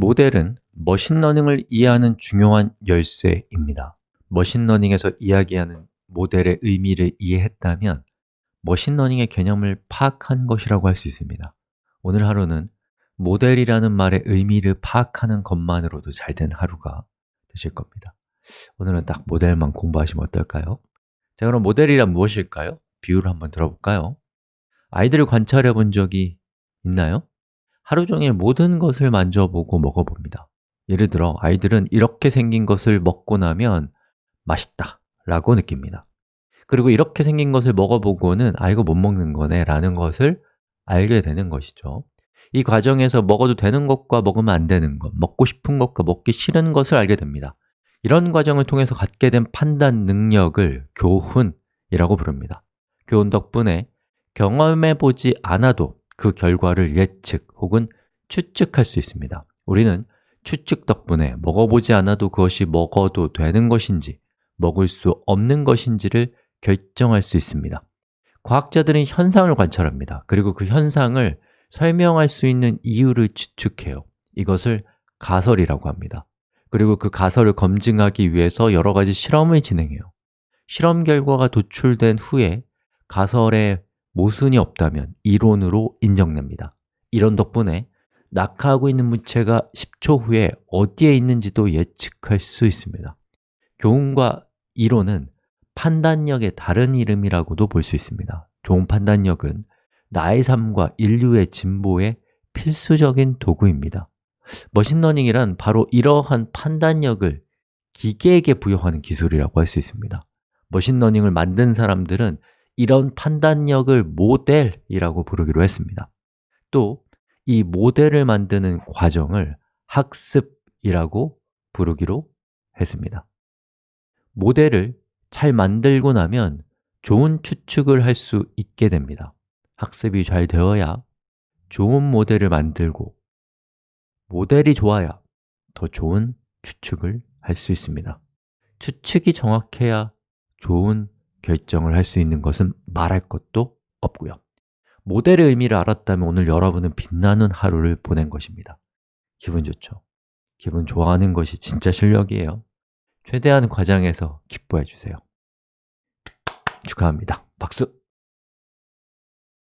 모델은 machine learning을 이해하는 중요한 열쇠입니다 machine learning에서 이야기하는 모델의 의미를 이해했다면 machine learning의 개념을 파악한 것이라고 할 수 있습니다 오늘 하루는 모델이라는 말의 의미를 파악하는 것만으로도 잘 된 하루가 되실 겁니다 오늘은 딱 모델만 공부하시면 어떨까요? 자, 그럼 모델이란 무엇일까요? 비유를 한번 들어볼까요? 아이들을 관찰해 본 적이 있나요? 하루 종일 모든 것을 만져보고 먹어봅니다. 예를 들어 아이들은 이렇게 생긴 것을 먹고 나면 맛있다 라고 느낍니다. 그리고 이렇게 생긴 것을 먹어보고는 아, 이거 못 먹는 거네 라는 것을 알게 되는 것이죠. 이 과정에서 먹어도 되는 것과 먹으면 안 되는 것, 먹고 싶은 것과 먹기 싫은 것을 알게 됩니다. 이런 과정을 통해서 갖게 된 판단 능력을 교훈이라고 부릅니다. 교훈 덕분에 경험해보지 않아도 그 결과를 예측 혹은 추측할 수 있습니다. 우리는 추측 덕분에 먹어보지 않아도 그것이 먹어도 되는 것인지 먹을 수 없는 것인지를 결정할 수 있습니다. 과학자들은 현상을 관찰합니다. 그리고 그 현상을 설명할 수 있는 이유를 추측해요. 이것을 가설이라고 합니다. 그리고 그 가설을 검증하기 위해서 여러 가지 실험을 진행해요. 실험 결과가 도출된 후에 가설에 모순이 없다면 이론으로 인정됩니다 이런 덕분에 낙하하고 있는 물체가 10초 후에 어디에 있는지도 예측할 수 있습니다. 교훈과 이론은 판단력의 다른 이름이라고도 볼 수 있습니다. 좋은 판단력은 나의 삶과 인류의 진보에 필수적인 도구입니다. 머신러닝이란 바로 이러한 판단력을 기계에게 부여하는 기술이라고 할 수 있습니다. 머신러닝을 만든 사람들은 이런 판단력을 모델이라고 부르기로 했습니다 또 이 모델을 만드는 과정을 학습이라고 부르기로 했습니다. 모델을 잘 만들고 나면 좋은 추측을 할 수 있게 됩니다. 학습이 잘 되어야 좋은 모델을 만들고 모델이 좋아야 더 좋은 추측을 할 수 있습니다. 추측이 정확해야 좋은 결정을 할 수 있는 것은 말할 것도 없고요 모델의 의미를 알았다면 오늘 여러분은 빛나는 하루를 보낸 것입니다 기분 좋죠? 기분 좋아하는 것이 진짜 실력이에요 최대한 과정에서 기뻐해 주세요 축하합니다. 박수!